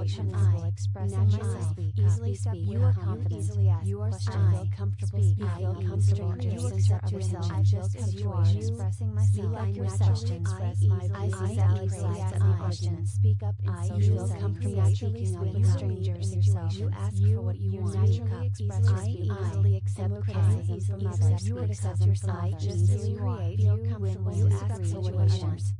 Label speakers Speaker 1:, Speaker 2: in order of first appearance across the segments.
Speaker 1: ask situations I will express myself easily speak. you are confident. easily ask you are comfortable speak. Feel comfortable. you accept yourself. just as you are. expressing myself. you like yourself express my valid sides of the question speak up in social settings. naturally when you strangers you ask for what you want. naturally express I easily accept criticism from others. You accept yourself just as you are. feel comfortable you ask for what you want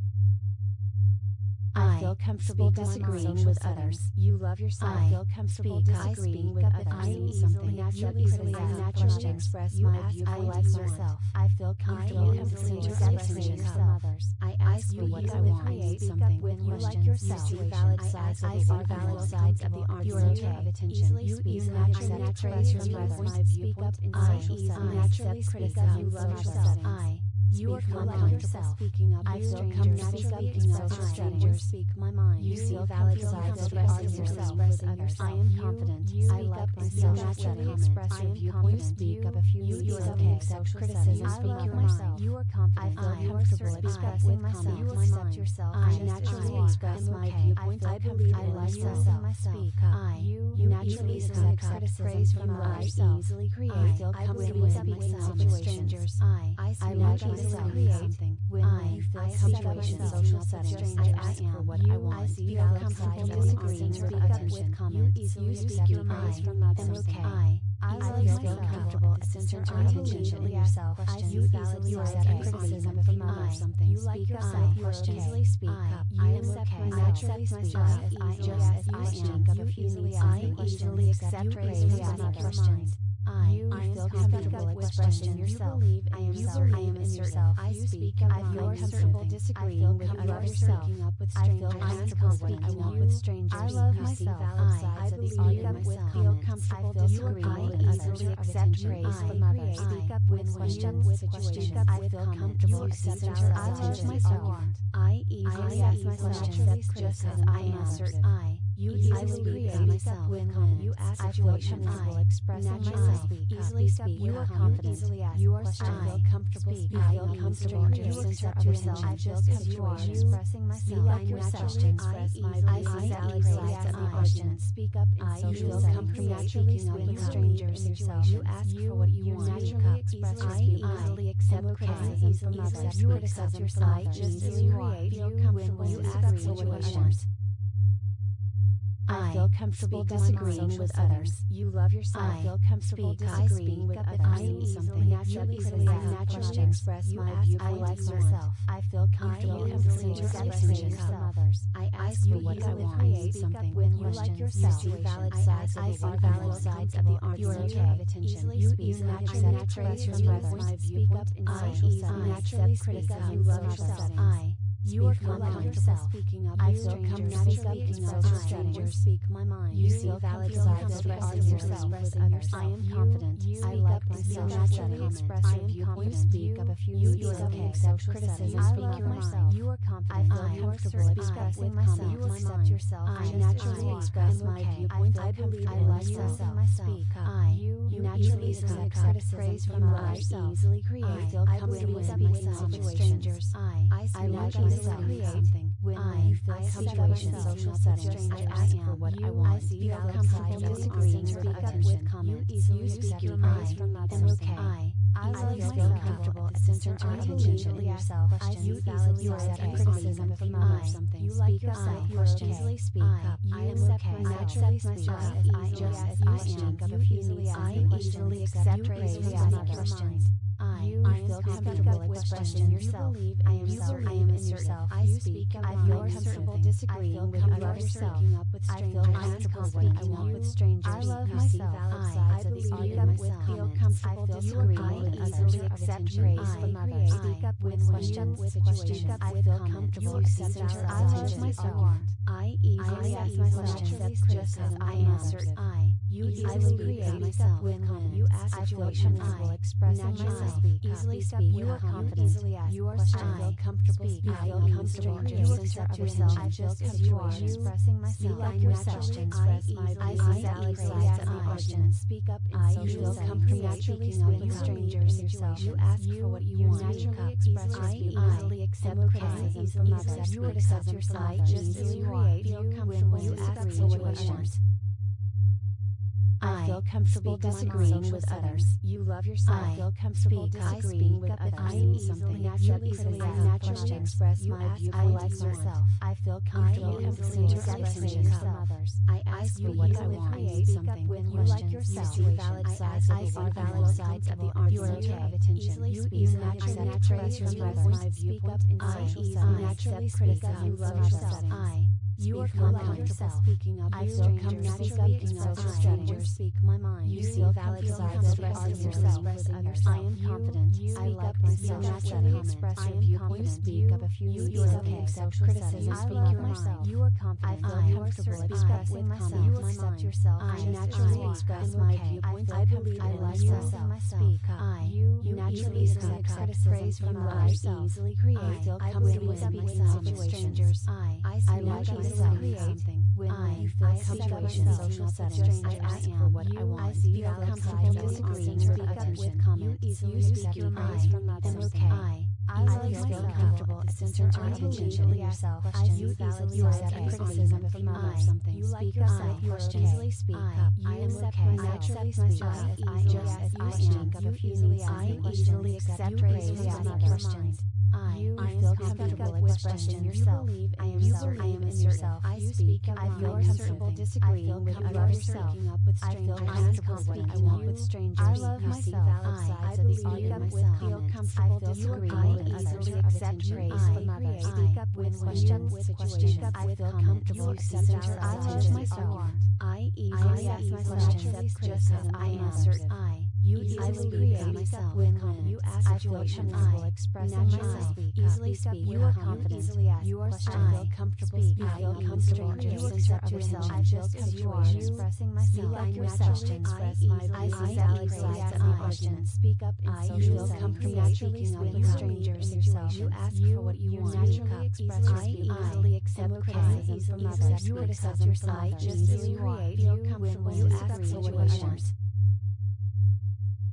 Speaker 1: I feel comfortable disagreeing with others. You love yourself. I feel comfortable disagreeing with others. I need something naturally. I naturally express my view. I like myself. I feel comfortable expressing others. I ask for what I want. I something when you like yourself. See valid sides. I see valid sides of the argument. You are attention. Easily speak naturally express my view. I easily naturally criticize. You love yourself. I you are comfortable yourself. Speaking up I feel naturally speaking up Speak my mind. You see valid sides of yourself with others. I am confident. You I like myself. Naturally express your viewpoint. You speak up if you you okay. Accept criticism. Speak your mind. You are confident. I feel comfortable expressing myself. You accept yourself. I naturally express my viewpoint. I believe I like myself. Speak up. I you naturally accept praise from others. Easily create. I feel comfortable with myself with strangers. I I like myself create something when I feel situation social settings. I ask for what I want. I see feel comfortable disagreeing with attention. You easily accept advice from others. I I feel comfortable center attention in yourself. You easily accept criticism from others. Something you like yourself. You easily speak up. I am okay. Naturally speak as I just as I am. You easily easily accept praise from others. I, you I feel comfortable expressing yourself. You believe I am, believe I am in yourself. I speak of I feel comfortable disagreeing with others. Up. I feel comfortable I want with strangers. I love myself. I, I believe up with feel comfortable disagreeing with others. Accept praise from others. Speak up with questions. With situations. I feel comfortable accepting I love myself. I easily ask myself just as I am. I you easily create myself when you ask situations will express myself. easily speak. you are confident. you are strong. Feel comfortable speak. feel comfortable you accept yourself I feel comfortable expressing myself like yourself I see valid sides of the question speak up in social settings. naturally speaking with strangers yourself you ask for what you want. naturally express I easily accept criticism from others. you accept yourself. Just as you are feel comfortable you ask situations I feel comfortable disagreeing with others. You love yourself. I feel comfortable disagreeing with others. I need something naturally easily I naturally express my viewpoint. I like myself. I feel comfortable expressing others. I ask for what I want. Create something when you like yourself. You see valid sides. I see valid sides of the argument of attention. You easily naturally express my viewpoint. I easily naturally criticize. You love yourself. I you are confident yourself. Speaking up I feel comfortable speaking up to strangers. Speak my mind. You see valid sides expressing yourself with others. I am confident. I like myself. Naturally express your viewpoint. Speak up if you need something. Accept criticism. Speak your mind. You are confident. I feel comfortable expressing myself. You accept yourself. I naturally express my viewpoint. I believe I like myself. Speak. I. You naturally accept praise from others. Easily create. Feel comfortable with myself with strangers. I. I like myself create something when I feel situation social settings. I ask for what I want. I feel comfortable disagreeing with comments. You easily speak your mind from others. Okay. I I feel comfortable center attention in yourself. I you easily accept criticism from others. Something you like yourself. You easily speak up. I am okay. Naturally speak as I just as I am. You easily I easily accept praise from others. I, feel comfortable expression yourself. I am certain I am yourself. I speak I feel comfortable disagreeing with others. Speaking up with strangers. I feel comfortable speaking with strangers. I love myself. I speak up with feel comfortable disagreeing with others. Accept praise from others. Speak up with questions. Up I feel comfortable accepting I love myself. I easily ask my questions just as I answer. I you easily create myself when you ask situations will express myself. easily speak you are confident easily you are feel comfortable I feel comfortable you accept yourself as you are expressing myself. you like yourself I sides of the argument speak up I feel comfortable naturally speaking strangers you ask for what you want. naturally express I easily accept criticism from others. You accept yourself I just as you create feel comfortable you ask for what you want I feel comfortable disagreeing with others. You love yourself. I feel comfortable disagreeing with others. I something naturally I naturally express my view. I like myself. I feel comfortable expressing from others. I ask you what I want. Create something when you like yourself. You see valid sides. I see valid sides of the argument of attention. You easily from others. My viewpoint in social settings. Naturally criticism. You love yourself. I you are comfortable speaking up I comfortable speaking up to strangers. Speak my mind. You see valid sides of expressing yourself with others. I am confident. I like myself. Naturally express your viewpoint. Speak up if you you okay. Accept criticism. Speak your mind. You are confident. I feel comfortable expressing myself. You accept yourself. I naturally express my viewpoint. I believe I like myself. Speak up. I you naturally accept praise from others. Easily create. Feel comfortable with strangers. I I like myself something. When I, you feel situation, social settings, I ask for what I want. I see feel comfortable disagreeing with attention. You easily speak your mind from others. Okay. I, I like feel comfortable center our attention to yourself. I you easily accept criticism from others. Something. You like yourself. You easily speak up. I am okay. Naturally speak up. I just as I am. You easily I easily accept praise from others. I, you I feel comfortable expressing yourself. You believe I am you certain I am yourself. I speak I feel comfortable disagreeing with yourself. I feel comfortable I want with strangers. I love myself. I, I believe up with feel comfortable disagreeing with others. Accept praise from others. Speak up with questions. With. I feel comfortable accepting I love myself. I easily ask my questions just as I answer. I you easily create myself when you ask situations I will express myself easily speak you are confident easily ask you are strong comfortable I feel comfortable you accept yourself I just as you are. expressing myself. you like yourself. express my I sides of the argument speak up social settings. naturally speaking with strangers yourself. You ask for what you want. naturally express I easily accept criticism from others. you accept yourself. just as you create feel comfortable you ask for what you want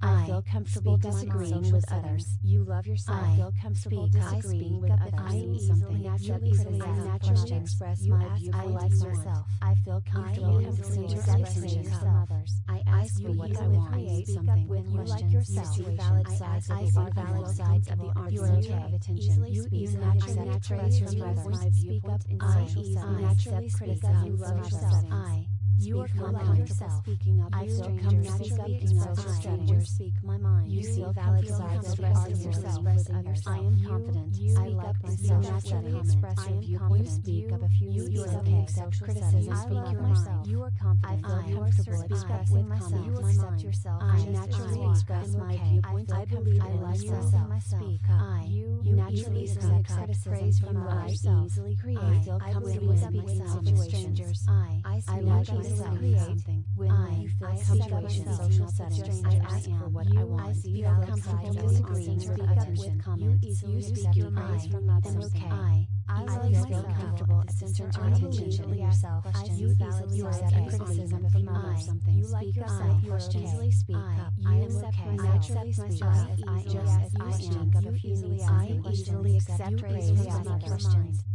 Speaker 1: I feel comfortable disagreeing with others. You love yourself. I feel comfortable disagreeing with others. I need something naturally easily I naturally express my view. I like myself. I feel comfortable expressing others. I ask for what I want. Create something when you like yourself. You see valid sides of the valid sides of the attention. You easily naturally express my viewpoint. I easily naturally criticism. You love yourself. I you are calm yourself. Speaking up I feel comfortable speaking up to strangers. Speak my mind. You see valid sides of yourself with others. I am confident. I like myself. Naturally express your viewpoint. Speak up if you you okay. Accept criticism. Speak your mind. You are confident. I feel comfortable expressing myself. You accept yourself. I naturally express my viewpoint. I believe I like myself. Speak up. I you naturally accept praise from others. Easily create. I feel comfortable with strangers. I I like myself create something. When I feel situation, social settings, I ask for what I want. I see feel comfortable disagreeing with attention. You easily speak your mind from others. Okay. I feel comfortable center our attention to yourself. You easily accept criticism from others. Something. You like yourself. You easily speak up. I am okay. Naturally speak as I just as I am. You easily I easily accept praise from others.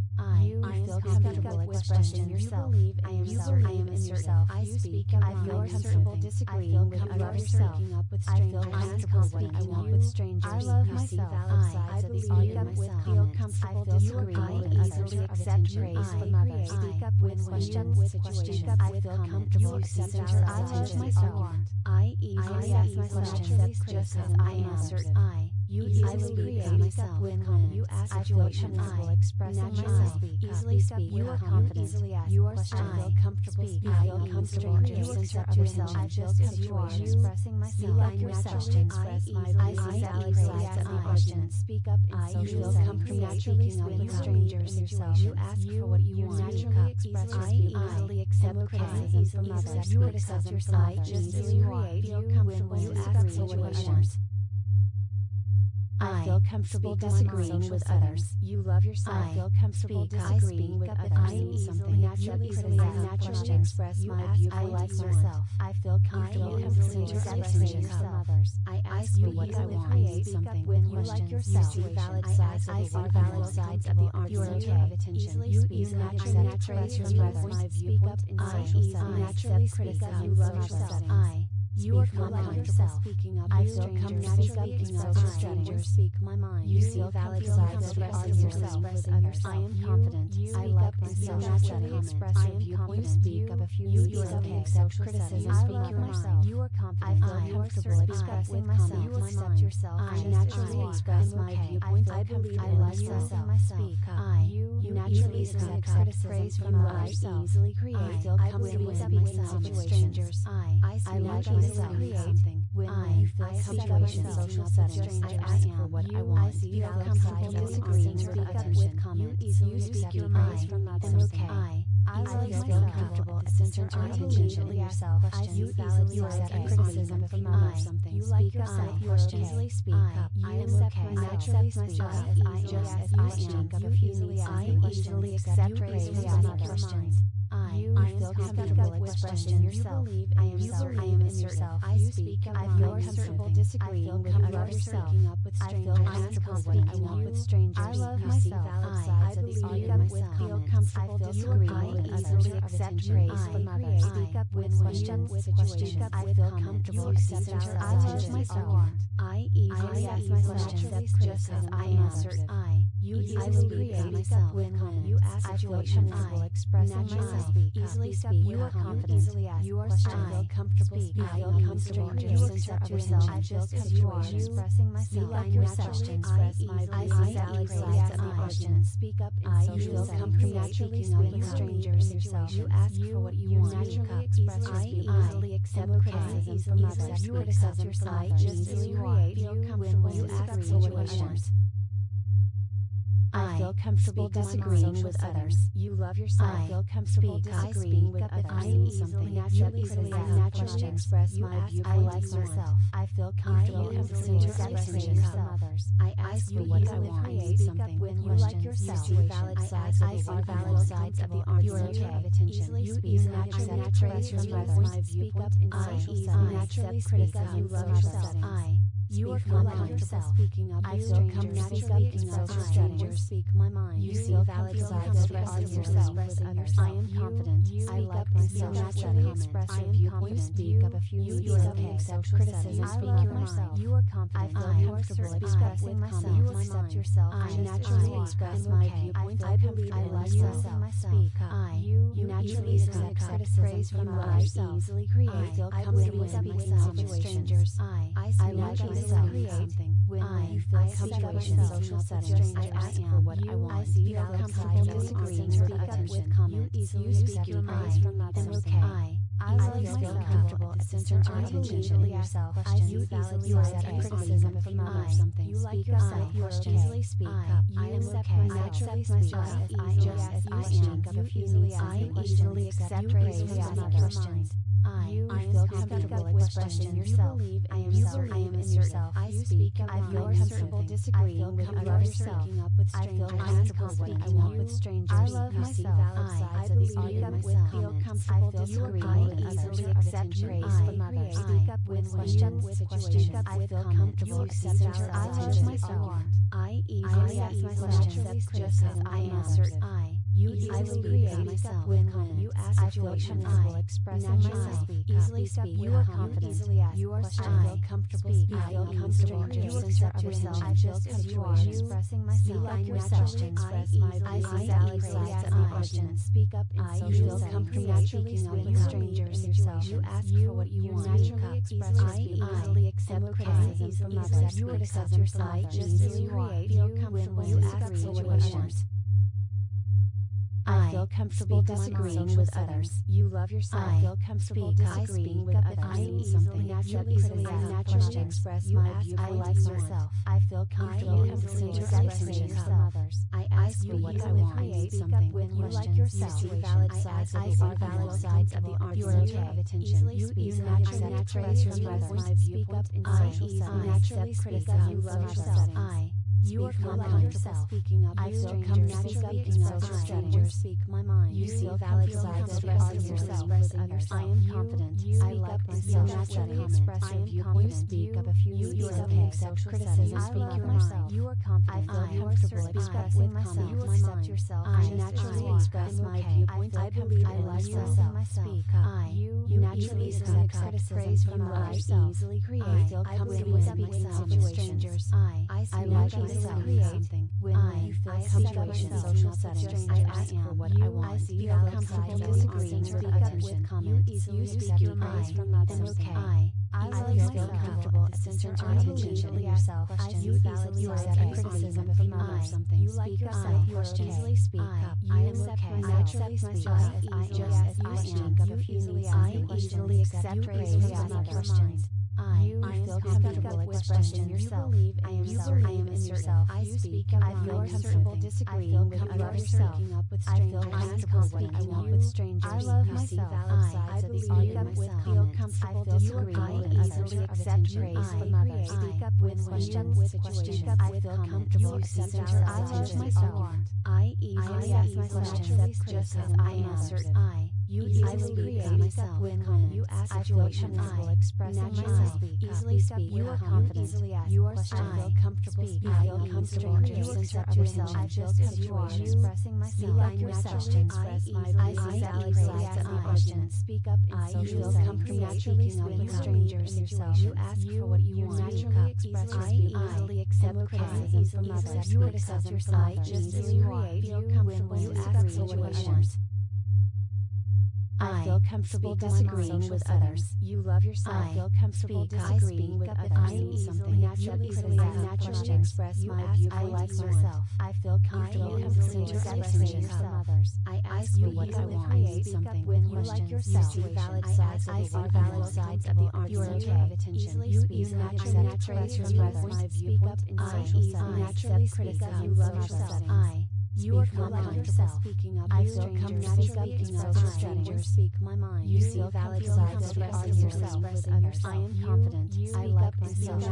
Speaker 1: I, I comfortable expressing yourself. I am certain I am in yourself. I speak I feel comfortable disagreeing with others. Up I feel comfortable what I want with strangers. I love myself. I, believe up with feel comfortable disagreeing with others. Accept praise from others. Speak up with questions. With questions. I feel comfortable accepting I love myself. I easily ask my questions just as I answer. I you
Speaker 2: easily
Speaker 1: speak
Speaker 2: myself
Speaker 1: when
Speaker 2: confidence.
Speaker 1: You ask situations I
Speaker 2: will
Speaker 1: express
Speaker 2: myself. Easily speak
Speaker 1: you are confident.
Speaker 2: Easily ask
Speaker 1: you are still comfortable.
Speaker 2: Speak I
Speaker 1: feel comfortable. You accept
Speaker 2: yourself. I
Speaker 1: feel
Speaker 2: comfortable. Expressing myself.
Speaker 1: You like your
Speaker 2: questions.
Speaker 1: I easily sides
Speaker 2: of
Speaker 1: the
Speaker 2: question. Speak up in social settings. naturally
Speaker 1: speaking with
Speaker 2: strangers. Yourself.
Speaker 1: You ask for what you want. You Naturally
Speaker 2: express
Speaker 1: I
Speaker 2: easily accept criticism from others. You accept yourself
Speaker 1: I
Speaker 2: just as you are. Feel comfortable.
Speaker 1: You ask
Speaker 2: for
Speaker 1: what you want. I, feel comfortable disagreeing with others. You love yourself.
Speaker 2: I
Speaker 1: feel comfortable
Speaker 2: speak
Speaker 1: disagreeing with others.
Speaker 2: I
Speaker 1: am
Speaker 2: easily
Speaker 1: naturally
Speaker 2: naturally
Speaker 1: express
Speaker 2: you
Speaker 1: my
Speaker 2: ask
Speaker 1: I
Speaker 2: like
Speaker 1: myself. I feel comfortable
Speaker 2: disagreeing
Speaker 1: with others. I ask
Speaker 2: you
Speaker 1: what I want.
Speaker 2: I
Speaker 1: speak
Speaker 2: up
Speaker 1: when
Speaker 2: you like yourself.
Speaker 1: You
Speaker 2: see valid sides of the
Speaker 1: valid sides of the.
Speaker 2: You are
Speaker 1: of attention. You easily naturally express my viewpoint. I
Speaker 2: naturally speak up. You love yourself.
Speaker 1: I
Speaker 2: you are
Speaker 1: calm
Speaker 2: yourself.
Speaker 1: Speaking up
Speaker 2: I feel comfortable speaking
Speaker 1: up
Speaker 2: to strangers.
Speaker 1: Speak my mind.
Speaker 2: You see valid sides of
Speaker 1: yourself. I am confident. I like myself.
Speaker 2: Naturally express your viewpoint.
Speaker 1: You
Speaker 2: speak up if you yourself
Speaker 1: accept
Speaker 2: criticism. I love myself.
Speaker 1: You are confident.
Speaker 2: I feel
Speaker 1: comfortable expressing
Speaker 2: myself. You accept yourself.
Speaker 1: I naturally express my viewpoints.
Speaker 2: I believe in
Speaker 1: like
Speaker 2: myself.
Speaker 1: I
Speaker 2: you
Speaker 1: naturally accept criticism from others. Easily create.
Speaker 2: I
Speaker 1: feel comfortable with
Speaker 2: myself.
Speaker 1: Strangers. I
Speaker 2: I
Speaker 1: like myself myself
Speaker 2: something.
Speaker 1: When
Speaker 2: I,
Speaker 1: I
Speaker 2: situation,
Speaker 1: social settings, I ask for what I want.
Speaker 2: I see
Speaker 1: feel comfortable disagreeing
Speaker 2: or
Speaker 1: attention
Speaker 2: comments.
Speaker 1: You easily
Speaker 2: speak your mind from not
Speaker 1: something. I,
Speaker 2: I
Speaker 1: feel comfortable
Speaker 2: at the
Speaker 1: center of attention
Speaker 2: in
Speaker 1: yourself.
Speaker 2: I
Speaker 1: you easily accept criticism from others. Something.
Speaker 2: You like yourself. You
Speaker 1: easily speak up. I am okay. Naturally speak up.
Speaker 2: I
Speaker 1: just as I am. You easily I easily accept
Speaker 2: criticism
Speaker 1: from others. I,
Speaker 2: you
Speaker 1: I
Speaker 2: feel comfortable expressing yourself.
Speaker 1: You
Speaker 2: believe
Speaker 1: I
Speaker 2: am yourself.
Speaker 1: I am
Speaker 2: in yourself.
Speaker 1: I speak.
Speaker 2: I feel comfortable disagreeing with others. I feel comfortable
Speaker 1: when
Speaker 2: up
Speaker 1: walk
Speaker 2: with strangers. I love myself. I speak
Speaker 1: up
Speaker 2: with
Speaker 1: comments.
Speaker 2: I feel
Speaker 1: disagreeing with
Speaker 2: easily accept praise from others. Speak up with
Speaker 1: questions. I feel comfortable accepting
Speaker 2: I
Speaker 1: love
Speaker 2: myself.
Speaker 1: I easily ask
Speaker 2: myself
Speaker 1: just as I
Speaker 2: am.
Speaker 1: I
Speaker 2: you
Speaker 1: easily create myself
Speaker 2: when. You ask
Speaker 1: I
Speaker 2: situations. I
Speaker 1: will
Speaker 2: express
Speaker 1: myself.
Speaker 2: Speak
Speaker 1: easily
Speaker 2: speak. You are confident.
Speaker 1: Easily ask
Speaker 2: you are strong.
Speaker 1: I feel comfortable.
Speaker 2: Speak. I feel comfortable. You accept yourself. I
Speaker 1: feel comfortable.
Speaker 2: Expressing myself.
Speaker 1: You
Speaker 2: like
Speaker 1: yourself.
Speaker 2: I easily
Speaker 1: ask
Speaker 2: the question. Speak up in
Speaker 1: I feel comfortable
Speaker 2: naturally
Speaker 1: speaking with strangers.
Speaker 2: Yourself.
Speaker 1: You ask for what you want.
Speaker 2: Naturally express.
Speaker 1: I easily accept criticism from others. You accept yourself. I easily create.
Speaker 2: Feel comfortable.
Speaker 1: You ask for what. I, feel comfortable disagreeing with others. You love yourself. I feel comfortable disagreeing with others.
Speaker 2: I easily
Speaker 1: naturally
Speaker 2: criticize.
Speaker 1: I express my viewpoint.
Speaker 2: I myself.
Speaker 1: I feel comfortable comfortable
Speaker 2: expressing
Speaker 1: others. I ask
Speaker 2: you
Speaker 1: what I want.
Speaker 2: I
Speaker 1: something
Speaker 2: when you like.
Speaker 1: You see valid sides.
Speaker 2: I
Speaker 1: see
Speaker 2: valid
Speaker 1: sides of the argument.
Speaker 2: You
Speaker 1: are
Speaker 2: okay.
Speaker 1: You easily naturally express my
Speaker 2: viewpoint.
Speaker 1: I
Speaker 2: easily
Speaker 1: naturally
Speaker 2: criticize.
Speaker 1: You love yourself. You are
Speaker 2: come
Speaker 1: yourself. Speaking up,
Speaker 2: I
Speaker 1: strangers. come
Speaker 2: naturally
Speaker 1: express
Speaker 2: strangers.
Speaker 1: Speak my mind.
Speaker 2: You see valid sides express
Speaker 1: yourself with others.
Speaker 2: I
Speaker 1: am confident. I like myself. Naturally express
Speaker 2: I am confident.
Speaker 1: Speak up if you need okay.
Speaker 2: Accept criticism.
Speaker 1: Speak your mind. You are confident.
Speaker 2: I feel comfortable expressing myself. You accept yourself.
Speaker 1: I naturally express my viewpoint.
Speaker 2: I believe
Speaker 1: I like
Speaker 2: myself. Speak up.
Speaker 1: I
Speaker 2: you
Speaker 1: naturally accept criticism from others. Easily create.
Speaker 2: I
Speaker 1: feel comfortable with
Speaker 2: myself.
Speaker 1: Strangers. I
Speaker 2: I naturally
Speaker 1: myself. Something. When
Speaker 2: I,
Speaker 1: you
Speaker 2: feel I
Speaker 1: situations, social settings, I ask for what I want.
Speaker 2: I see
Speaker 1: feel comfortable disagreeing
Speaker 2: or
Speaker 1: attention. You easily
Speaker 2: speak your mind
Speaker 1: from
Speaker 2: that
Speaker 1: okay.
Speaker 2: I,
Speaker 1: I like
Speaker 2: feel comfortable
Speaker 1: at the
Speaker 2: center of attention in yourself.
Speaker 1: I
Speaker 2: you easily like
Speaker 1: a
Speaker 2: criticism from others.
Speaker 1: Something.
Speaker 2: You like yourself. You easily
Speaker 1: speak up. I am okay. I accept myself
Speaker 2: as
Speaker 1: I just as I am. You easily
Speaker 2: I easily
Speaker 1: accept
Speaker 2: praise
Speaker 1: from others up with I feel
Speaker 2: strangers.
Speaker 1: comfortable
Speaker 2: Speaking
Speaker 1: speaking
Speaker 2: up
Speaker 1: up with
Speaker 2: with
Speaker 1: strangers.
Speaker 2: I love
Speaker 1: You see
Speaker 2: myself.
Speaker 1: valid
Speaker 2: I-
Speaker 1: sides
Speaker 2: I
Speaker 1: of the
Speaker 2: believe
Speaker 1: argument
Speaker 2: with
Speaker 1: with
Speaker 2: feel
Speaker 1: comments.
Speaker 2: comfortable
Speaker 1: I feel
Speaker 2: disagreeing
Speaker 1: comfortable
Speaker 2: with
Speaker 1: easily
Speaker 2: others.
Speaker 1: accept
Speaker 2: Attention
Speaker 1: praise
Speaker 2: I
Speaker 1: from others.
Speaker 2: speak up with questions.
Speaker 1: situations.
Speaker 2: Speak
Speaker 1: I
Speaker 2: with
Speaker 1: feel comfortable
Speaker 2: You accept
Speaker 1: accepting
Speaker 2: valid
Speaker 1: sides
Speaker 2: sides
Speaker 1: of
Speaker 2: of
Speaker 1: the
Speaker 2: the
Speaker 1: argument.
Speaker 2: argument.
Speaker 1: I
Speaker 2: I
Speaker 1: easily
Speaker 2: ask myself
Speaker 1: just as I
Speaker 2: I
Speaker 1: am.
Speaker 2: answered.
Speaker 1: I
Speaker 2: you
Speaker 1: easily create.
Speaker 2: as
Speaker 1: myself
Speaker 2: when
Speaker 1: confidence.
Speaker 2: You ask situations
Speaker 1: I
Speaker 2: will express myself. Easily
Speaker 1: speak.
Speaker 2: You are confident.
Speaker 1: Easily ask
Speaker 2: you are feel comfortable.
Speaker 1: Speak. I feel comfortable. You accept yourself.
Speaker 2: I
Speaker 1: you are.
Speaker 2: Expressing myself. I
Speaker 1: naturally express my.
Speaker 2: I
Speaker 1: questions.
Speaker 2: Speak up. in social settings.
Speaker 1: strangers.
Speaker 2: Yourself.
Speaker 1: You ask for what you want.
Speaker 2: Naturally express.
Speaker 1: I easily accept criticism from others. You accept yourself just as you are. feel comfortable speak
Speaker 2: disagreeing with others. You love yourself.
Speaker 1: I
Speaker 2: feel comfortable
Speaker 1: speak,
Speaker 2: disagreeing with others.
Speaker 1: I am
Speaker 2: easily naturally express
Speaker 1: you
Speaker 2: my view.
Speaker 1: I like
Speaker 2: myself. I feel comfortable
Speaker 1: expressing
Speaker 2: yourself.
Speaker 1: I ask
Speaker 2: you
Speaker 1: what I want.
Speaker 2: I
Speaker 1: speak up when you like yourself.
Speaker 2: You see valid sides of the
Speaker 1: valid sides
Speaker 2: of the art.
Speaker 1: You are
Speaker 2: attention. You
Speaker 1: easily
Speaker 2: naturally express your
Speaker 1: others.
Speaker 2: Speak
Speaker 1: up
Speaker 2: in.
Speaker 1: Naturally
Speaker 2: speak
Speaker 1: up.
Speaker 2: You
Speaker 1: love
Speaker 2: yourself.
Speaker 1: I
Speaker 2: you are confident
Speaker 1: yourself.
Speaker 2: Speaking up.
Speaker 1: I
Speaker 2: will come naturally
Speaker 1: accept
Speaker 2: social
Speaker 1: strangers.
Speaker 2: Speak my mind.
Speaker 1: You see valid sides of yourself with others. I am confident. I like to
Speaker 2: I
Speaker 1: am
Speaker 2: confident.
Speaker 1: You speak up a few.
Speaker 2: You
Speaker 1: are
Speaker 2: okay.
Speaker 1: Accept criticism. Speak your mind. You are confident.
Speaker 2: I feel comfortable expressing myself.
Speaker 1: You accept yourself.
Speaker 2: I naturally express my viewpoint.
Speaker 1: I
Speaker 2: believe
Speaker 1: I like
Speaker 2: myself. Speak.
Speaker 1: I.
Speaker 2: You naturally accept
Speaker 1: praise
Speaker 2: from others. Easily create.
Speaker 1: I
Speaker 2: feel comfortable with
Speaker 1: myself. Strangers. I.
Speaker 2: I like myself
Speaker 1: myself
Speaker 2: something.
Speaker 1: When
Speaker 2: I
Speaker 1: feel
Speaker 2: situation,
Speaker 1: social
Speaker 2: settings, I ask for what I want.
Speaker 1: I see
Speaker 2: feel comfortable disagreeing
Speaker 1: or
Speaker 2: attention. You easily
Speaker 1: speak your mind.
Speaker 2: from others.
Speaker 1: am okay.
Speaker 2: I
Speaker 1: I
Speaker 2: feel comfortable at the center of attention in yourself.
Speaker 1: I
Speaker 2: you easily accept criticism from others. Something
Speaker 1: you like yourself. You
Speaker 2: easily speak up.
Speaker 1: I am okay.
Speaker 2: I accept
Speaker 1: myself as I am. You easily I
Speaker 2: easily accept praise from others.
Speaker 1: I,
Speaker 2: you
Speaker 1: I
Speaker 2: feel comfortable expressing yourself.
Speaker 1: You
Speaker 2: I am self.
Speaker 1: I am
Speaker 2: in yourself. I speak of
Speaker 1: I feel
Speaker 2: comfortable disagreeing with others.
Speaker 1: I feel comfortable speaking up with strangers.
Speaker 2: I love myself. I, I believe up
Speaker 1: with feel comfortable disagreeing with others.
Speaker 2: I
Speaker 1: accept
Speaker 2: praise from others.
Speaker 1: Speak up with questions.
Speaker 2: With
Speaker 1: questions.
Speaker 2: I feel comfortable accepting. I love myself. I easily
Speaker 1: ask myself
Speaker 2: just as I answer. I
Speaker 1: you
Speaker 2: easily create. myself with
Speaker 1: confidence.
Speaker 2: You ask
Speaker 1: situations.
Speaker 2: I
Speaker 1: feel expressing myself. Easily
Speaker 2: speak. You are confident. You are
Speaker 1: strong.
Speaker 2: I feel comfortable.
Speaker 1: You feel comfortable. You accept yourself.
Speaker 2: I
Speaker 1: just as you are. Expressing myself.
Speaker 2: Like yourself. I easily accept my
Speaker 1: questions.
Speaker 2: Speak up in social settings.
Speaker 1: You feel
Speaker 2: naturally
Speaker 1: speaking up
Speaker 2: strangers.
Speaker 1: You ask for what you want.
Speaker 2: Naturally express your speech.
Speaker 1: Easily accept criticism from others. You accept yourself just as
Speaker 2: you
Speaker 1: are.
Speaker 2: Feel comfortable.
Speaker 1: You ask.
Speaker 2: I feel comfortable disagreeing with others. You love yourself.
Speaker 1: I
Speaker 2: feel comfortable disagreeing with others.
Speaker 1: I am easily
Speaker 2: naturally
Speaker 1: criticism.
Speaker 2: Naturally express my view.
Speaker 1: I like
Speaker 2: myself. I feel comfortable
Speaker 1: expressing yourself.
Speaker 2: I ask
Speaker 1: you
Speaker 2: what I want. I create
Speaker 1: something
Speaker 2: when you like yourself.
Speaker 1: You see valid sides of the
Speaker 2: valid sides of the
Speaker 1: art. You are
Speaker 2: of. You easily
Speaker 1: naturally express
Speaker 2: your brother.
Speaker 1: I easily naturally
Speaker 2: criticism.
Speaker 1: You love yourself. You are confident yourself.
Speaker 2: Speaking up
Speaker 1: I feel
Speaker 2: comfortable
Speaker 1: expressing
Speaker 2: strangers. Speak my mind.
Speaker 1: You feel
Speaker 2: valid sides expressing
Speaker 1: yourself.
Speaker 2: I am confident. I like myself.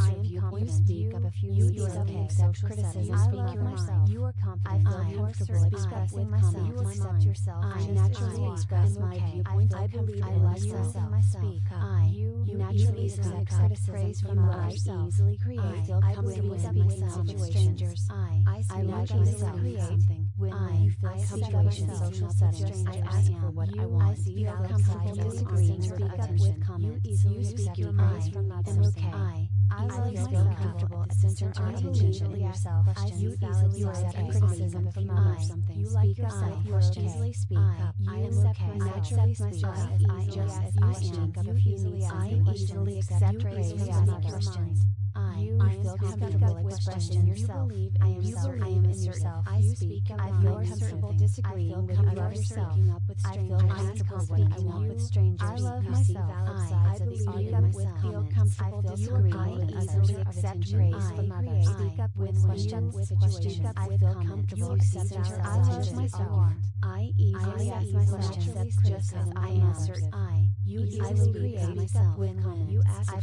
Speaker 1: I am You
Speaker 2: Speak up a if you need okay.
Speaker 1: Accept criticism.
Speaker 2: Speak your mind.
Speaker 1: You are confident.
Speaker 2: I feel comfortable expressing myself.
Speaker 1: You accept yourself.
Speaker 2: I naturally express my viewpoint.
Speaker 1: I
Speaker 2: believe
Speaker 1: I like
Speaker 2: myself. Speak up.
Speaker 1: I
Speaker 2: naturally accept criticism from others. Easily create.
Speaker 1: I
Speaker 2: feel comfortable speaking
Speaker 1: up
Speaker 2: with. I
Speaker 1: I
Speaker 2: like myself something.
Speaker 1: When
Speaker 2: I, I feel
Speaker 1: situations,
Speaker 2: social settings, I ask for what I want.
Speaker 1: I
Speaker 2: feel comfortable disagreeing,
Speaker 1: speak up with comments.
Speaker 2: You
Speaker 1: speak your mind
Speaker 2: from not
Speaker 1: am okay.
Speaker 2: I,
Speaker 1: I
Speaker 2: feel comfortable at the center of attention in yourself. I
Speaker 1: you easily accept criticism from others. You like yourself. You easily speak up. I am
Speaker 2: okay. I accept
Speaker 1: myself as I
Speaker 2: just as I am. You
Speaker 1: easily
Speaker 2: I easily accept criticism
Speaker 1: from others.
Speaker 2: I
Speaker 1: feel comfortable expressing yourself. I am
Speaker 2: so
Speaker 1: I
Speaker 2: yourself.
Speaker 1: I speak I feel comfortable disagreeing with
Speaker 2: yourself. I feel comfortable speaking up with strangers.
Speaker 1: I love myself. I believe
Speaker 2: speak
Speaker 1: up
Speaker 2: with
Speaker 1: feel comfortable disagreeing with
Speaker 2: easily accept praise from others.
Speaker 1: I Speak up with questions
Speaker 2: with
Speaker 1: situations.
Speaker 2: I feel comfortable accepting
Speaker 1: I
Speaker 2: love
Speaker 1: myself.
Speaker 2: I easily ask
Speaker 1: myself just as I
Speaker 2: answer. I you easily speak
Speaker 1: I
Speaker 2: myself
Speaker 1: when
Speaker 2: comments.
Speaker 1: You ask
Speaker 2: I.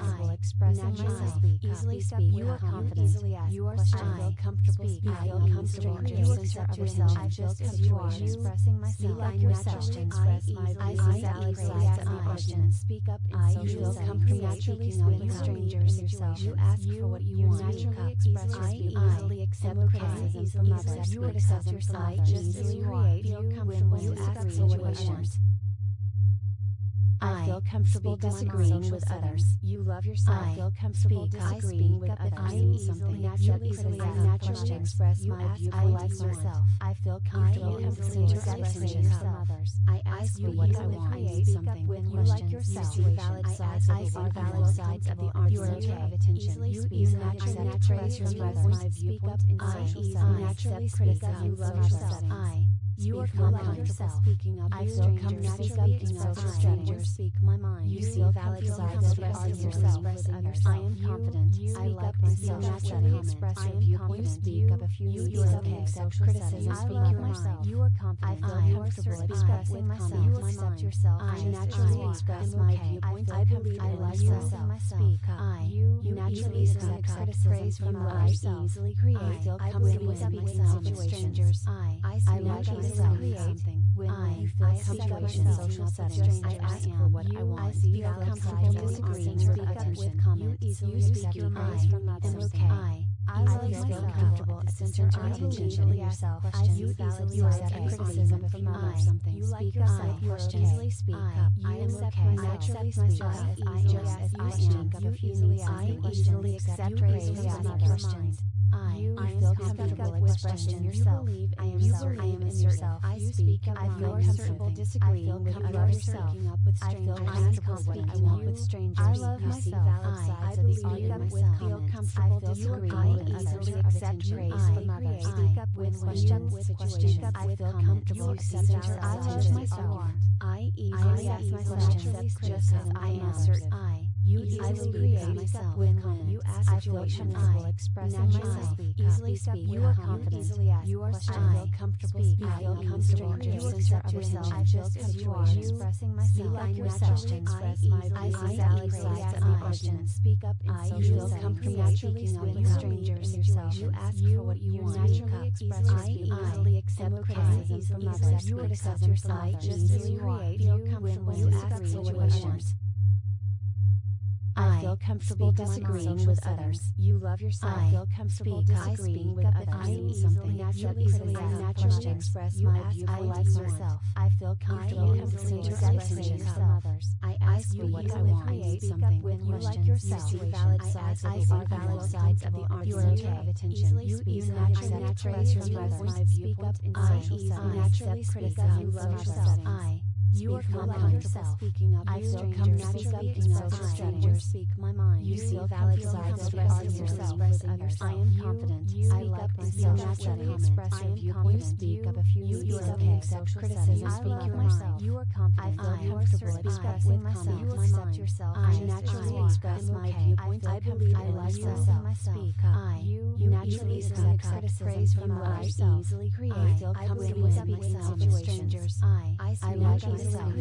Speaker 2: I
Speaker 1: will express myself.
Speaker 2: Speak
Speaker 1: easily
Speaker 2: speak. You are confident. You are strong.
Speaker 1: comfortable.
Speaker 2: Speak. You feel comfortable. You accept yourself.
Speaker 1: I
Speaker 2: just as you are. Expressing myself.
Speaker 1: Like yourself.
Speaker 2: Express my
Speaker 1: I
Speaker 2: easily
Speaker 1: ask
Speaker 2: the
Speaker 1: question.
Speaker 2: Speak up in social settings.
Speaker 1: comfortable.
Speaker 2: Naturally
Speaker 1: speaking with strangers.
Speaker 2: Yourself.
Speaker 1: You ask for what you want.
Speaker 2: Naturally express
Speaker 1: yourself.
Speaker 2: speak.
Speaker 1: easily accept criticism from others. You accept yourself just as you are.
Speaker 2: Feel comfortable.
Speaker 1: You ask situations. I, feel comfortable disagreeing with others.
Speaker 2: You love yourself.
Speaker 1: I
Speaker 2: feel comfortable disagreeing with others.
Speaker 1: I
Speaker 2: naturally
Speaker 1: easily naturally express my view
Speaker 2: I myself. I feel comfortable
Speaker 1: comfortable
Speaker 2: expressing others.
Speaker 1: I ask for what I want. I
Speaker 2: something when you like yourself.
Speaker 1: You see valid sides of the
Speaker 2: valid sides of the
Speaker 1: art.
Speaker 2: You
Speaker 1: are
Speaker 2: of attention. You naturally
Speaker 1: express
Speaker 2: my
Speaker 1: viewpoint
Speaker 2: in social settings.
Speaker 1: Naturally speak up. You
Speaker 2: love
Speaker 1: yourself.
Speaker 2: I
Speaker 1: you are valid
Speaker 2: yourself. Speaking up,
Speaker 1: I
Speaker 2: strangers speak up
Speaker 1: yourself.
Speaker 2: Strangers speak my mind.
Speaker 1: You
Speaker 2: see
Speaker 1: valid sides
Speaker 2: expressing
Speaker 1: yourself.
Speaker 2: I am confident. I like myself. Naturally express your viewpoint. Speak up if you need
Speaker 1: yourself.
Speaker 2: You
Speaker 1: accept criticism.
Speaker 2: Speak your mind. You are confident.
Speaker 1: I feel comfortable
Speaker 2: expressing myself. You accept yourself.
Speaker 1: I naturally express my viewpoint.
Speaker 2: I believe
Speaker 1: I like
Speaker 2: myself. Speak up.
Speaker 1: I
Speaker 2: you naturally accept criticism from myself.
Speaker 1: I
Speaker 2: easily create.
Speaker 1: I feel comfortable with
Speaker 2: myself.
Speaker 1: Strangers. I
Speaker 2: I
Speaker 1: naturally
Speaker 2: myself something. When
Speaker 1: I,
Speaker 2: you feel
Speaker 1: I situations,
Speaker 2: social settings, I ask for what I want.
Speaker 1: I see
Speaker 2: feel comfortable disagreeing
Speaker 1: or
Speaker 2: attention. You easily
Speaker 1: speak your mind
Speaker 2: from
Speaker 1: that okay.
Speaker 2: I,
Speaker 1: I
Speaker 2: always
Speaker 1: feel comfortable at the center of attention in yourself. I
Speaker 2: you easily accept criticism from others. Something
Speaker 1: you like yourself. You easily speak up.
Speaker 2: I am okay. I accept
Speaker 1: myself as I am.
Speaker 2: Just as
Speaker 1: I am. You easily. I
Speaker 2: easily
Speaker 1: accept praise from others. I,
Speaker 2: you
Speaker 1: I
Speaker 2: feel comfortable expressing yourself.
Speaker 1: You believe
Speaker 2: I am
Speaker 1: you
Speaker 2: certain. I
Speaker 1: am
Speaker 2: yourself. I speak out
Speaker 1: loud.
Speaker 2: I feel comfortable disagreeing with others.
Speaker 1: I feel comfortable
Speaker 2: when I with strangers. I love myself. I, I believe
Speaker 1: up
Speaker 2: with
Speaker 1: feel comfortable disagreeing with others.
Speaker 2: Accept praise from others. Speak up with
Speaker 1: questions
Speaker 2: with.
Speaker 1: I feel comfortable accepting
Speaker 2: I love myself. I easily
Speaker 1: ask myself just as I
Speaker 2: answer.
Speaker 1: I
Speaker 2: you
Speaker 1: easily speak
Speaker 2: up
Speaker 1: myself
Speaker 2: when
Speaker 1: um,
Speaker 2: confidence.
Speaker 1: You
Speaker 2: ask situations I
Speaker 1: expressing myself. Easily speak
Speaker 2: You are confident. You are
Speaker 1: still comfortable.
Speaker 2: You feel comfortable. You accept yourself.
Speaker 1: I
Speaker 2: just as you are expressing myself. I naturally express my personality.
Speaker 1: questions.
Speaker 2: speak up in social settings.
Speaker 1: You
Speaker 2: naturally speak
Speaker 1: with strangers. You ask for what you want.
Speaker 2: You Naturally express.
Speaker 1: I easily accept criticism from others. You accept yourself.
Speaker 2: I
Speaker 1: just as
Speaker 2: you
Speaker 1: are. Feel comfortable.
Speaker 2: You ask
Speaker 1: for
Speaker 2: what
Speaker 1: you
Speaker 2: want.
Speaker 1: I,
Speaker 2: feel comfortable disagreeing with others. You love yourself.
Speaker 1: I
Speaker 2: feel comfortable
Speaker 1: speak,
Speaker 2: disagreeing with others.
Speaker 1: I am
Speaker 2: easily naturally naturally express
Speaker 1: you
Speaker 2: my
Speaker 1: view. I myself.
Speaker 2: I feel comfortable
Speaker 1: disagreeing
Speaker 2: with others. I ask
Speaker 1: you
Speaker 2: what I want.
Speaker 1: I
Speaker 2: speak up when you like yourself.
Speaker 1: You
Speaker 2: see valid sides of the
Speaker 1: valid sides of the argument of attention. You easily
Speaker 2: naturally
Speaker 1: express
Speaker 2: my viewpoint in social settings.
Speaker 1: Naturally.
Speaker 2: You
Speaker 1: love
Speaker 2: yourself.
Speaker 1: I
Speaker 2: you are confident yourself. Speaking up.
Speaker 1: I
Speaker 2: don't
Speaker 1: come
Speaker 2: naturally
Speaker 1: express
Speaker 2: strangers. Speak my mind.
Speaker 1: You see valid sides. of
Speaker 2: yourself.
Speaker 1: I am confident. I like myself. Naturally express
Speaker 2: you
Speaker 1: speak
Speaker 2: of
Speaker 1: a few you
Speaker 2: you are
Speaker 1: okay.
Speaker 2: accept criticism. I
Speaker 1: speak your mind.
Speaker 2: You are confident.
Speaker 1: I feel comfortable
Speaker 2: expressing myself. You accept yourself.
Speaker 1: I naturally express my viewpoints.
Speaker 2: I believe I
Speaker 1: like
Speaker 2: myself.
Speaker 1: I you
Speaker 2: naturally accept praise from others.
Speaker 1: I
Speaker 2: easily create.
Speaker 1: I feel comfortable
Speaker 2: speaking
Speaker 1: in
Speaker 2: situations.
Speaker 1: I
Speaker 2: I
Speaker 1: like myself.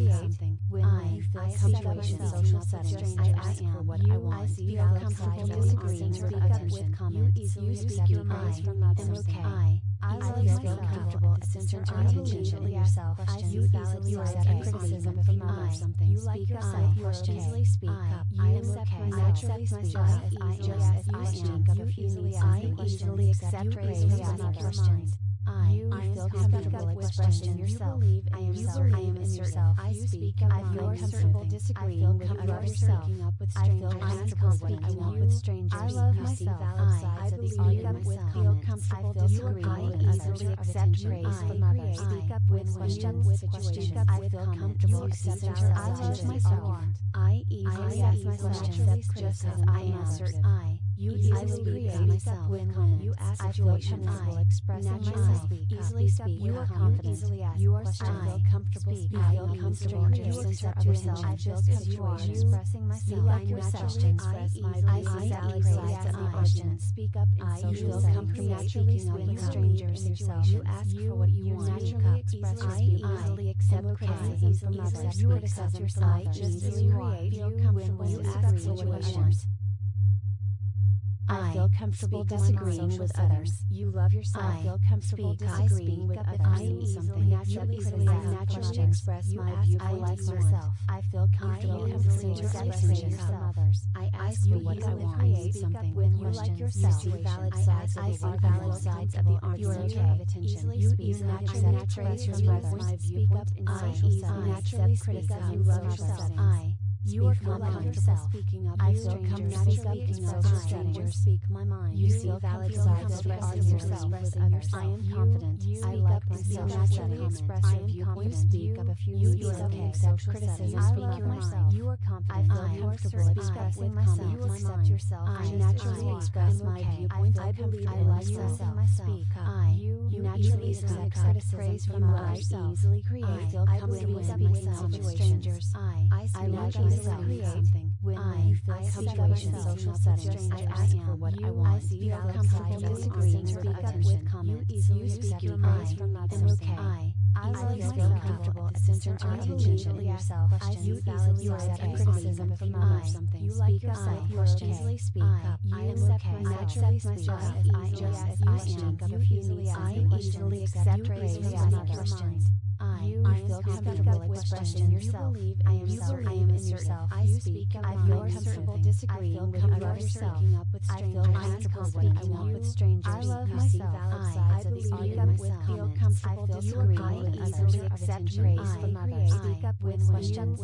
Speaker 2: When
Speaker 1: I
Speaker 2: feel in social settings, I ask for what I want.
Speaker 1: I
Speaker 2: feel comfortable disagreeing or
Speaker 1: attending.
Speaker 2: You
Speaker 1: speak your mind
Speaker 2: from others. I
Speaker 1: I always
Speaker 2: feel comfortable at the center of attention in yourself. Questions.
Speaker 1: You easily accept criticism from others. You like yourself.
Speaker 2: You
Speaker 1: easily speak up. I am okay. I accept myself as I am.
Speaker 2: I
Speaker 1: easily
Speaker 2: I
Speaker 1: easily
Speaker 2: accept
Speaker 1: criticism
Speaker 2: from others.
Speaker 1: I,
Speaker 2: you
Speaker 1: I
Speaker 2: feel comfortable expressing yourself.
Speaker 1: You
Speaker 2: believe in
Speaker 1: I
Speaker 2: am
Speaker 1: yourself.
Speaker 2: I am
Speaker 1: in yourself.
Speaker 2: I speak of
Speaker 1: I feel comfortable disagreeing with
Speaker 2: yourself. I feel comfortable
Speaker 1: speaking up
Speaker 2: with strangers.
Speaker 1: I love myself. I believe
Speaker 2: in
Speaker 1: myself with
Speaker 2: with
Speaker 1: others.
Speaker 2: easily
Speaker 1: Accept praise from others. Speak up with
Speaker 2: questions,
Speaker 1: questions. Speak up
Speaker 2: I
Speaker 1: with
Speaker 2: feel comfortable accepting
Speaker 1: center
Speaker 2: myself
Speaker 1: I
Speaker 2: just
Speaker 1: judge
Speaker 2: as I answer
Speaker 1: I
Speaker 2: you
Speaker 1: easily
Speaker 2: I
Speaker 1: will
Speaker 2: create
Speaker 1: myself
Speaker 2: with
Speaker 1: confidence.
Speaker 2: You ask
Speaker 1: I
Speaker 2: situations. I will
Speaker 1: express
Speaker 2: myself. Easily
Speaker 1: speak.
Speaker 2: You are confident. You are
Speaker 1: still comfortable.
Speaker 2: Speak. I feel
Speaker 1: comfortable. You accept yourself.
Speaker 2: I
Speaker 1: just as you are expressing myself.
Speaker 2: Like yourself.
Speaker 1: I easily ask
Speaker 2: my questions.
Speaker 1: Speak up in social settings. Naturally
Speaker 2: speaking with strangers. yourself. You ask for what you want.
Speaker 1: Naturally express your.
Speaker 2: I easily accept criticism from others. You accept yourself
Speaker 1: I
Speaker 2: just as you are. You ask for. I, feel comfortable disagreeing with others. You love yourself.
Speaker 1: I
Speaker 2: feel comfortable
Speaker 1: speak.
Speaker 2: disagreeing with others.
Speaker 1: I am
Speaker 2: naturally
Speaker 1: easily I
Speaker 2: naturally express my viewpoint.
Speaker 1: I like
Speaker 2: myself. I feel comfortable expressing others. I ask for what I want.
Speaker 1: I
Speaker 2: speak up when you like yourself.
Speaker 1: You see valid sides of the.
Speaker 2: Valid sides of the art.
Speaker 1: You are of.
Speaker 2: You easily
Speaker 1: naturally express
Speaker 2: my viewpoint I
Speaker 1: easily
Speaker 2: naturally
Speaker 1: criticize.
Speaker 2: You love yourself. I you are comfortable yourself. speaking up.
Speaker 1: I feel comfortable speaking
Speaker 2: up
Speaker 1: to
Speaker 2: strangers. Speak my mind.
Speaker 1: You feel valid sides
Speaker 2: expressing
Speaker 1: yourself
Speaker 2: with others. I am confident. I like myself. Naturally express your. You speak up if you
Speaker 1: need
Speaker 2: to.
Speaker 1: Accept criticism. I
Speaker 2: speak
Speaker 1: myself.
Speaker 2: You are confident.
Speaker 1: I feel comfortable expressing myself. You accept yourself.
Speaker 2: I naturally express my viewpoint.
Speaker 1: I
Speaker 2: believe
Speaker 1: in
Speaker 2: like myself.
Speaker 1: I
Speaker 2: speak up. You naturally accept criticism from others. Easily create.
Speaker 1: I
Speaker 2: feel comfortable speaking
Speaker 1: up
Speaker 2: to. I
Speaker 1: I
Speaker 2: naturally
Speaker 1: something.
Speaker 2: When
Speaker 1: I, I situation,
Speaker 2: social settings, I ask for what I want.
Speaker 1: I
Speaker 2: feel comfortable disagreeing or
Speaker 1: attention.
Speaker 2: You easily
Speaker 1: speak your mind
Speaker 2: from
Speaker 1: am okay.
Speaker 2: I,
Speaker 1: I
Speaker 2: feel comfortable at the center
Speaker 1: of
Speaker 2: attention
Speaker 1: in yourself. I
Speaker 2: you
Speaker 1: easily
Speaker 2: accept criticism from others. Something.
Speaker 1: You like yourself. You
Speaker 2: easily speak up.
Speaker 1: I am okay. I accept myself as I.
Speaker 2: Just as I am. You easily
Speaker 1: I
Speaker 2: accept praise from others
Speaker 1: you
Speaker 2: I feel comfortable expressing yourself.
Speaker 1: You
Speaker 2: I am self.
Speaker 1: I am
Speaker 2: yourself.
Speaker 1: I speak out
Speaker 2: I feel comfortable disagreeing with others.
Speaker 1: I feel comfortable when
Speaker 2: I walk
Speaker 1: with strangers. I love myself. I believe up
Speaker 2: with comments. I feel
Speaker 1: disagreeing with others.
Speaker 2: Accept praise from others.
Speaker 1: Speak up with questions.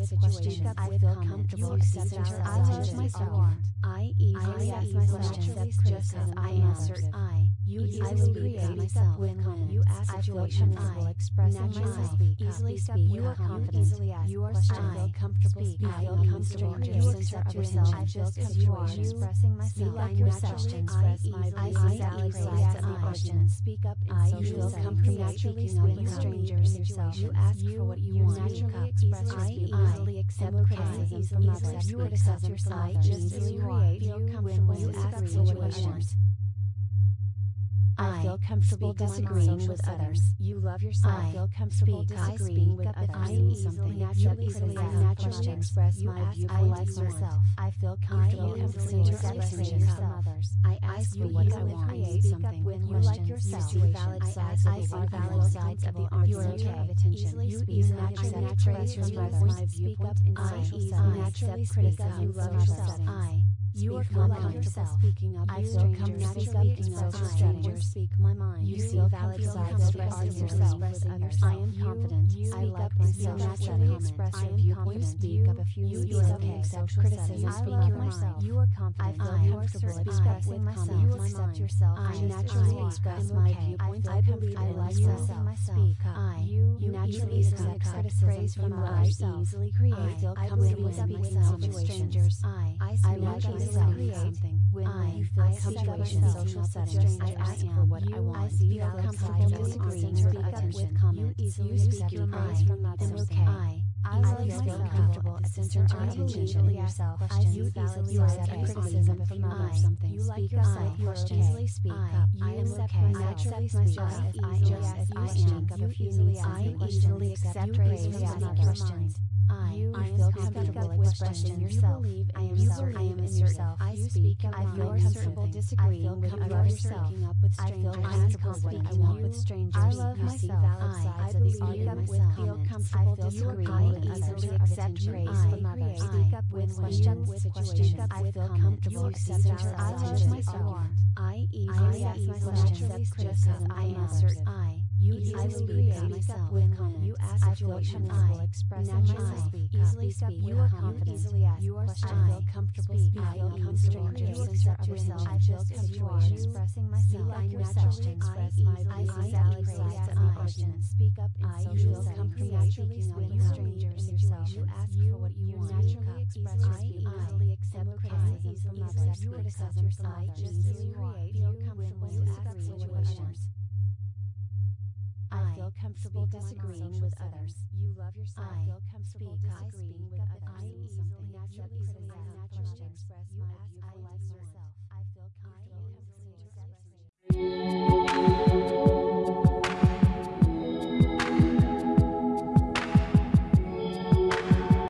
Speaker 2: I feel comfortable accepting
Speaker 1: I love myself.
Speaker 2: I easily ask myself just as I answered. I
Speaker 1: you
Speaker 2: easily speak
Speaker 1: up
Speaker 2: myself
Speaker 1: when
Speaker 2: when
Speaker 1: you ask situations I express
Speaker 2: myself. easily
Speaker 1: speak.
Speaker 2: you are confident. you are
Speaker 1: strong comfortable
Speaker 2: speak. I feel comfortable you accept yourself
Speaker 1: I feel comfortable
Speaker 2: expressing myself.
Speaker 1: like yourself I easily ask
Speaker 2: the questions. speak up
Speaker 1: I feel comfortable
Speaker 2: naturally
Speaker 1: speaking
Speaker 2: strangers you ask for what you want.
Speaker 1: naturally
Speaker 2: express
Speaker 1: I
Speaker 2: easily accept criticism from others. you accept yourself I just as you are feel comfortable you ask situations I, feel comfortable disagreeing with others. You love yourself.
Speaker 1: I
Speaker 2: feel comfortable
Speaker 1: speak,
Speaker 2: disagreeing with others.
Speaker 1: I easily something
Speaker 2: naturally
Speaker 1: criticism.
Speaker 2: I naturally express
Speaker 1: you
Speaker 2: my viewpoint.
Speaker 1: on
Speaker 2: myself. I feel comfortable expressing
Speaker 1: expressing
Speaker 2: others. I ask
Speaker 1: you
Speaker 2: what I want.
Speaker 1: I
Speaker 2: eat
Speaker 1: something with
Speaker 2: you like yourself.
Speaker 1: You see
Speaker 2: valid sides.
Speaker 1: I
Speaker 2: see
Speaker 1: valid sides of the argument.
Speaker 2: You
Speaker 1: are
Speaker 2: okay of attention. You ease
Speaker 1: naturally express
Speaker 2: my
Speaker 1: viewpoint.
Speaker 2: Speak up in social self.
Speaker 1: Naturally speak up. You love
Speaker 2: yourself. I you are comfortable yourself. speaking up.
Speaker 1: I feel comfortable speaking
Speaker 2: up
Speaker 1: to
Speaker 2: strangers. Speak my mind.
Speaker 1: You,
Speaker 2: you
Speaker 1: feel comfortable
Speaker 2: expressing
Speaker 1: yourself
Speaker 2: with
Speaker 1: others.
Speaker 2: I am confident. I like myself. Naturally express your viewpoint.
Speaker 1: You
Speaker 2: speak up if you need
Speaker 1: to.
Speaker 2: Okay.
Speaker 1: Criticism.
Speaker 2: Speak your mind. You are confident.
Speaker 1: I feel comfortable expressing myself. You
Speaker 2: accept yourself.
Speaker 1: I
Speaker 2: you naturally
Speaker 1: express my viewpoint.
Speaker 2: I believe I love
Speaker 1: myself. Speak
Speaker 2: I.
Speaker 1: You
Speaker 2: you naturally accept criticism from others.
Speaker 1: I
Speaker 2: easily create.
Speaker 1: I
Speaker 2: feel comfortable with
Speaker 1: myself
Speaker 2: and strangers. I.
Speaker 1: I to
Speaker 2: create something. When
Speaker 1: I
Speaker 2: feel comfortable in social settings, I ask for what I want.
Speaker 1: I feel comfortable disagreeing or
Speaker 2: attention.
Speaker 1: You speak your mind. from others.
Speaker 2: I.
Speaker 1: I will
Speaker 2: feel comfortable at the center of attention in yourself. You easily accept criticism from others. Something.
Speaker 1: You like yourself. You easily
Speaker 2: speak up. I am
Speaker 1: okay.
Speaker 2: I accept myself
Speaker 1: as
Speaker 2: easily
Speaker 1: am.
Speaker 2: As I am. You easily
Speaker 1: accept praise from others. I,
Speaker 2: you
Speaker 1: I
Speaker 2: feel comfortable expressing yourself.
Speaker 1: You
Speaker 2: I am
Speaker 1: you
Speaker 2: certain
Speaker 1: I
Speaker 2: am
Speaker 1: in
Speaker 2: yourself. I speak. I
Speaker 1: feel
Speaker 2: comfortable disagreeing with yourself. I feel comfortable
Speaker 1: speaking
Speaker 2: I
Speaker 1: with strangers.
Speaker 2: I love myself. I, I believe
Speaker 1: up
Speaker 2: feel
Speaker 1: comfortable.
Speaker 2: I feel disagreeing with others. Accept praise from others. Speak up with questions.
Speaker 1: I feel comfortable accepting You accept I
Speaker 2: love
Speaker 1: myself. I easily
Speaker 2: accept
Speaker 1: criticism. I am certain.
Speaker 2: I
Speaker 1: you
Speaker 2: easily speak
Speaker 1: up
Speaker 2: myself with
Speaker 1: confidence.
Speaker 2: You ask
Speaker 1: I
Speaker 2: feel
Speaker 1: comfortable expressing myself.
Speaker 2: I
Speaker 1: Easily
Speaker 2: speak you are confident.
Speaker 1: Easily ask
Speaker 2: you are
Speaker 1: I feel comfortable speaking.
Speaker 2: I feel comfortable you accept yourself.
Speaker 1: I
Speaker 2: feel
Speaker 1: comfortable
Speaker 2: expressing
Speaker 1: myself.
Speaker 2: I naturally express my personality.
Speaker 1: I
Speaker 2: am
Speaker 1: confident.
Speaker 2: Speak up in social settings.
Speaker 1: You
Speaker 2: naturally speak
Speaker 1: with
Speaker 2: strangers.
Speaker 1: You
Speaker 2: ask for what you want.
Speaker 1: Naturally express your I
Speaker 2: Easily accept criticism from others. You
Speaker 1: accept
Speaker 2: yourself.
Speaker 1: I
Speaker 2: just. Feel comfortable.
Speaker 1: You ask
Speaker 2: situations.
Speaker 1: I, feel comfortable disagreeing with others.
Speaker 2: You love yourself.
Speaker 1: I
Speaker 2: feel comfortable
Speaker 1: speak.
Speaker 2: disagreeing with others.
Speaker 1: I
Speaker 2: easily naturally criticize
Speaker 1: naturally express my view
Speaker 2: I myself.
Speaker 1: I feel comfortable
Speaker 2: expressing.